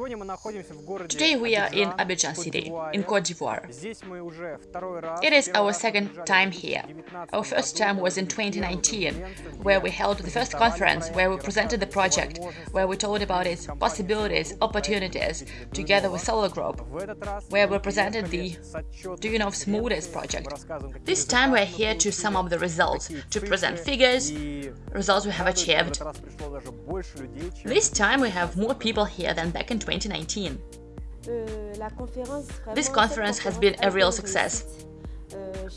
Today we are in Abidjan city, in Cote d'Ivoire. It is our second time here. Our first time was in 2019, where we held the first conference, where we presented the project, where we told about its possibilities, opportunities, together with Solar Group, where we presented the Duyunov's Motors project. This time we're here to sum up the results, to present figures, results we have achieved. This time we have more people here than back in 2019. This conference has been a real success.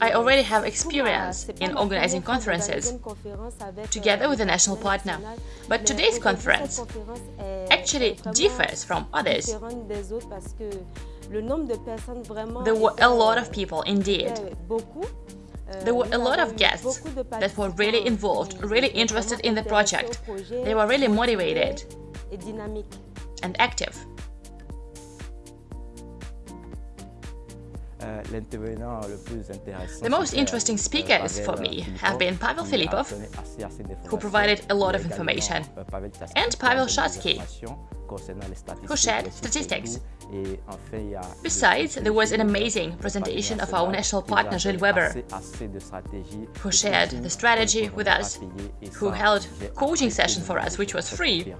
I already have experience in organizing conferences together with a national partner, but today's conference actually differs from others. There were a lot of people indeed. There were a lot of guests that were really involved, really interested in the project. They were really motivated and active. The most interesting speakers for me have been Pavel Filipov, who provided a lot of information, and Pavel Shatsky, who shared statistics. Besides, there was an amazing presentation of our national partner Gilles Weber, who shared the strategy with us, who held coaching session for us, which was free.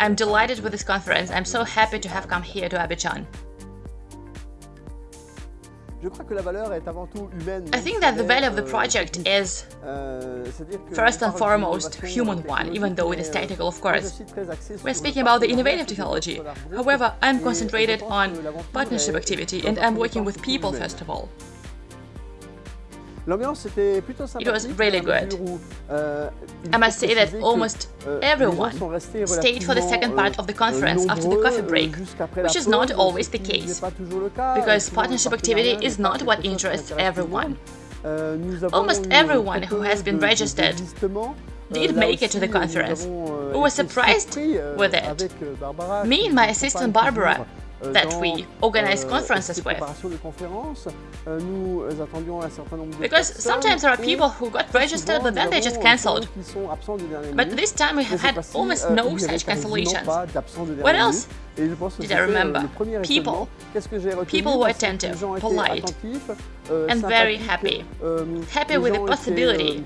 I'm delighted with this conference. I'm so happy to have come here to Abidjan. I think that the value of the project is euh, first and foremost human one, even though it is technical, of course. We're speaking about the innovative technology. However, I'm concentrated on partnership activity and I'm working with people first of all. It was really good. Euh, I must say that almost euh, everyone stayed for the second part euh, of the conference after the coffee break, which is not always the case, because partnership activity is not what interests everyone. Almost everyone who has been registered did make it to the conference. We were surprised with it. Me and my assistant Barbara Euh, that we organize euh, conferences with. Euh, because sometimes there are people who got registered but then they just cancelled. But this time we have had almost no such cancellations. What else did I remember? People. People were attentive, polite, and very happy. Happy with the possibility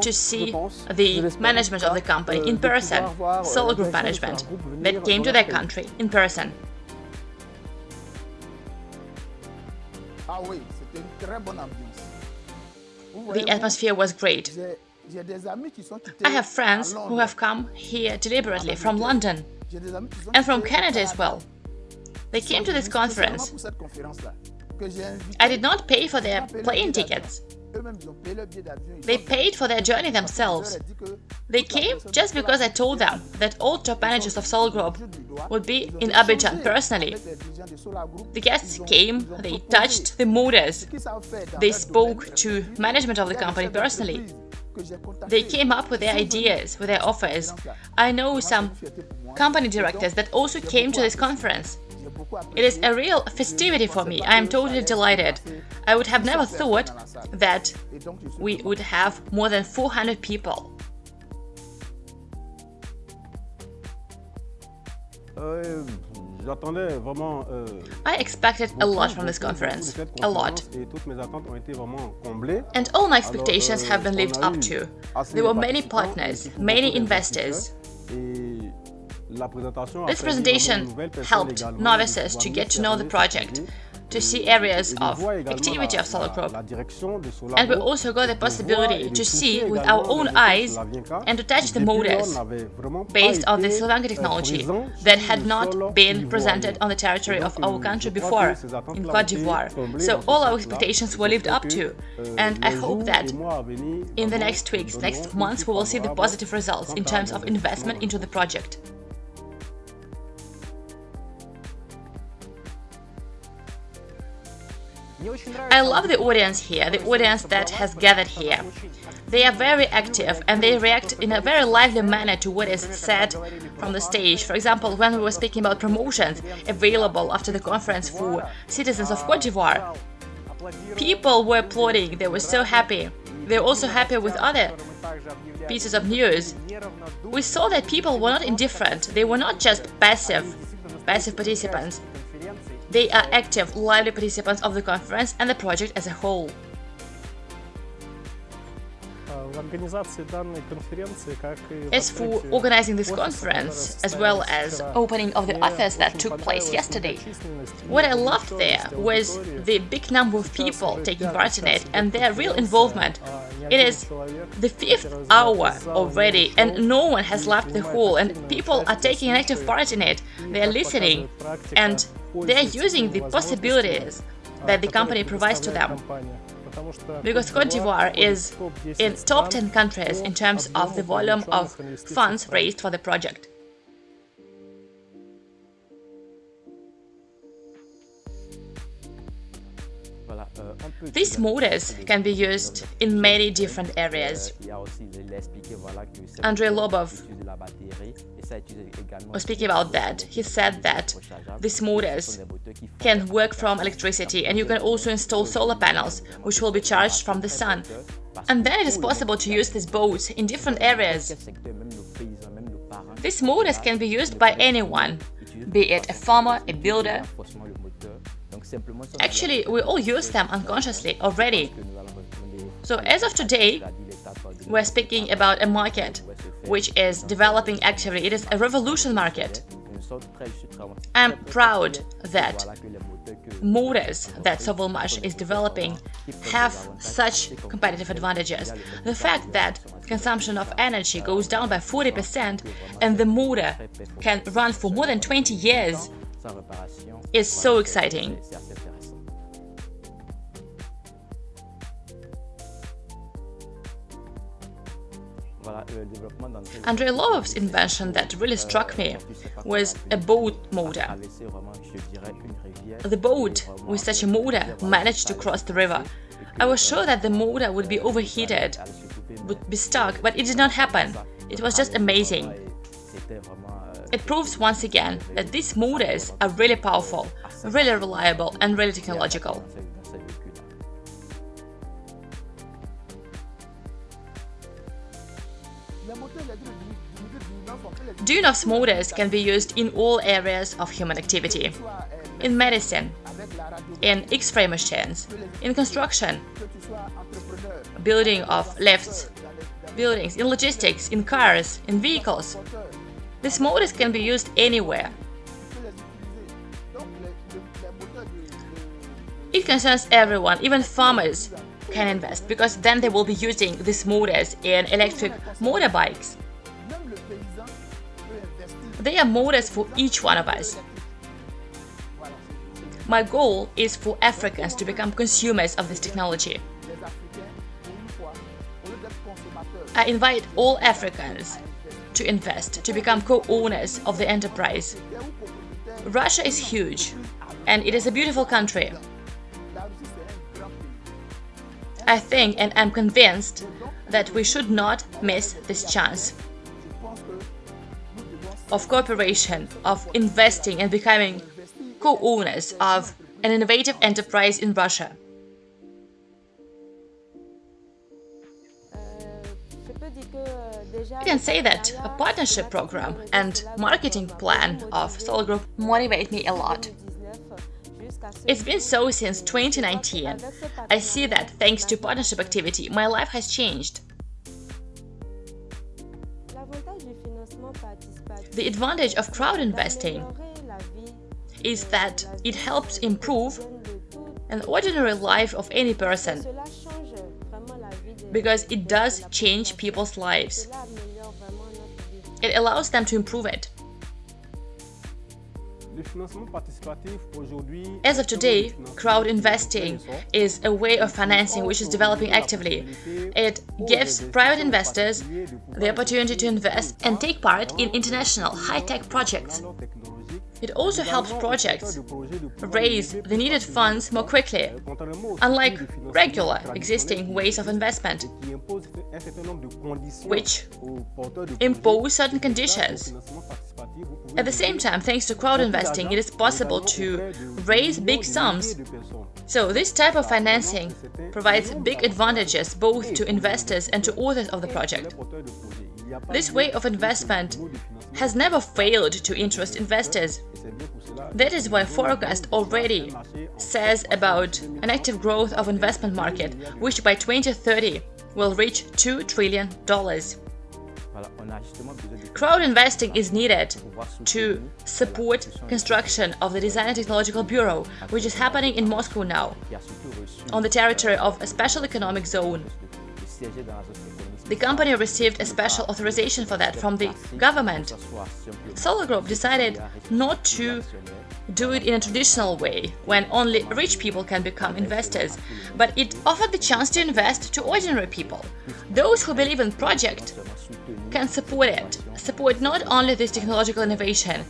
to see the management of the company in person, Solar Group management, that came to their country in person. The atmosphere was great. I have friends who have come here deliberately from London and from Canada as well. They came to this conference. I did not pay for their plane tickets. They paid for their journey themselves. They came just because I told them that all top managers of Solar Group would be in Abidjan personally. The guests came, they touched the motors, they spoke to management of the company personally. They came up with their ideas, with their offers. I know some company directors that also came to this conference. It is a real festivity for me. I am totally delighted. I would have never thought that we would have more than 400 people. Euh, euh, I expected a lot from this conference, a lot. And all my expectations have been lived up to. There were many partners, many investors. This presentation helped novices to get to know the project, to see areas of activity of Solar Group. And we also got the possibility to see with our own eyes and to touch the motors based on the Slavyanka technology that had not been presented on the territory of our country before, in Cote d'Ivoire. So all our expectations were lived up to, and I hope that in the next weeks, next months, we will see the positive results in terms of investment into the project. I love the audience here, the audience that has gathered here. They are very active and they react in a very lively manner to what is said from the stage. For example, when we were speaking about promotions available after the conference for citizens of Cote d'Ivoire, people were applauding, they were so happy. They were also happy with other pieces of news. We saw that people were not indifferent, they were not just passive passive participants. They are active, lively participants of the conference and the project as a whole. As for organizing this conference, as well as opening of the office that took place yesterday, what I loved there was the big number of people taking part in it and their real involvement. It is the fifth hour already and no one has left the hall and people are taking an active part in it. They are listening and they are using the possibilities that the company provides to them because Cote d'Ivoire is in top 10 countries in terms of the volume of funds raised for the project. These motors can be used in many different areas. Andrei Lobov was speaking about that. He said that these motors can work from electricity and you can also install solar panels, which will be charged from the sun. And then it is possible to use these boats in different areas. These motors can be used by anyone, be it a farmer, a builder, Actually, we all use them unconsciously already. So as of today, we're speaking about a market which is developing actively. It is a revolution market. I'm proud that motors that Sovelmash is developing have such competitive advantages. The fact that consumption of energy goes down by 40% and the motor can run for more than 20 years is so exciting. Andrei Lobov's invention that really struck me was a boat motor. The boat with such a motor managed to cross the river. I was sure that the motor would be overheated, would be stuck, but it did not happen. It was just amazing. It proves once again that these motors are really powerful, really reliable and really technological. Duyunov's motors can be used in all areas of human activity. In medicine, in X-ray machines, in construction, building of lifts, buildings, in logistics, in cars, in vehicles, these motors can be used anywhere. It concerns everyone, even farmers can invest, because then they will be using these motors in electric motorbikes. They are motors for each one of us. My goal is for Africans to become consumers of this technology. I invite all Africans to invest, to become co-owners of the enterprise. Russia is huge, and it is a beautiful country. I think and am convinced that we should not miss this chance of cooperation, of investing and becoming co-owners of an innovative enterprise in Russia. You can say that a partnership program and marketing plan of Solar Group motivate me a lot. It's been so since 2019. I see that thanks to partnership activity, my life has changed. The advantage of crowd investing is that it helps improve an ordinary life of any person because it does change people's lives. It allows them to improve it. As of today, crowd investing is a way of financing which is developing actively. It gives private investors the opportunity to invest and take part in international high-tech projects. It also helps projects raise the needed funds more quickly, unlike regular existing ways of investment, which impose certain conditions. At the same time, thanks to crowd investing, it is possible to raise big sums. So this type of financing provides big advantages both to investors and to authors of the project. This way of investment has never failed to interest investors. That is why forecast already says about an active growth of investment market, which by 2030 will reach $2 trillion. Crowd investing is needed to support construction of the Design and Technological Bureau, which is happening in Moscow now, on the territory of a special economic zone. The company received a special authorization for that from the government. Solar Group decided not to do it in a traditional way, when only rich people can become investors, but it offered the chance to invest to ordinary people. Those who believe in project can support it, support not only this technological innovation,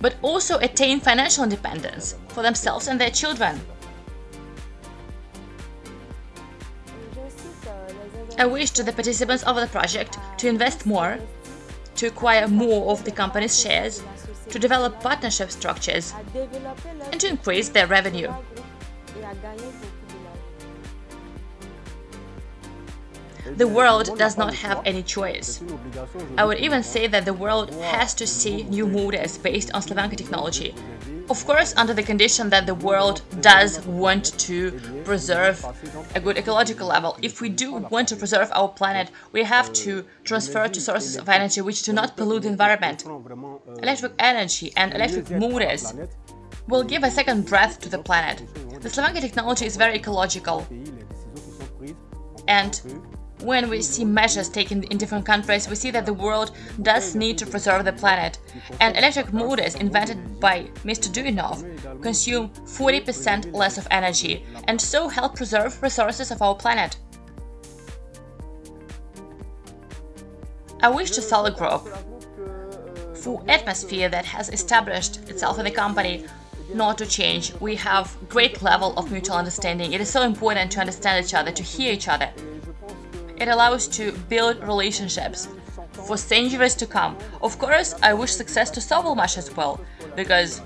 but also attain financial independence for themselves and their children. I wish to the participants of the project to invest more, to acquire more of the company's shares, to develop partnership structures, and to increase their revenue. The world does not have any choice. I would even say that the world has to see new models based on Slavyanka technology, of course, under the condition that the world does want to preserve a good ecological level. If we do want to preserve our planet, we have to transfer to sources of energy which do not pollute the environment. Electric energy and electric motors will give a second breath to the planet. The Slavyanka technology is very ecological and when we see measures taken in different countries, we see that the world does need to preserve the planet. And electric motors invented by Mr. Duyunov consume 40% less of energy and so help preserve resources of our planet. I wish to Solar Group for atmosphere that has established itself in the company not to change. We have great level of mutual understanding. It is so important to understand each other, to hear each other. It allows to build relationships for centuries to come. Of course, I wish success to Sovelmash as well, because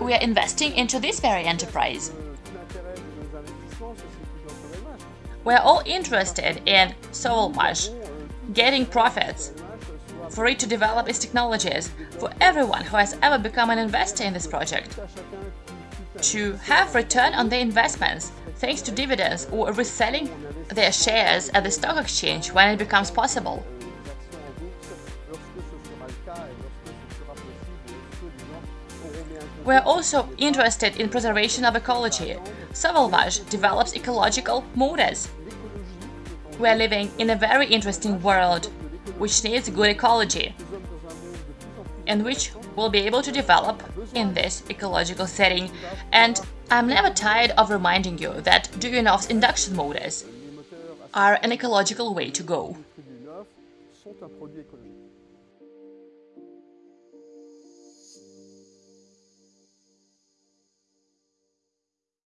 we are investing into this very enterprise. We are all interested in Sovelmash getting profits, for it to develop its technologies, for everyone who has ever become an investor in this project, to have return on their investments thanks to dividends or reselling their shares at the stock exchange when it becomes possible. We are also interested in preservation of ecology. Sovelmash develops ecological motors. We are living in a very interesting world, which needs good ecology, and which will be able to develop in this ecological setting. And I'm never tired of reminding you that Duyunov's induction motors are an ecological way to go.